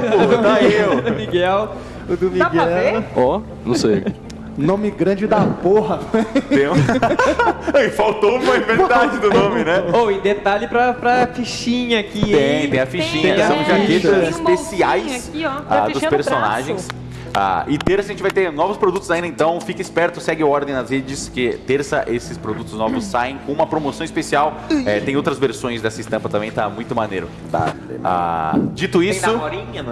pô, tá eu. do Miguel. O do Dá pra ver? Miguel. Ó, não sei. Nome grande da porra. Tem um... Aí, Faltou uma metade do nome, né? Oh, e detalhe pra, pra fichinha aqui, Tem, hein? tem a fichinha. Tem, São é. jaquetas Tem um especiais aqui, ó. Ah, dos no personagens. braço. Ah, e terça a gente vai ter novos produtos ainda, então fique esperto, segue a ordem nas redes, que terça esses produtos novos saem com uma promoção especial. É, tem outras versões dessa estampa também, tá muito maneiro. Ah, dito Tem isso, namorinha, mano?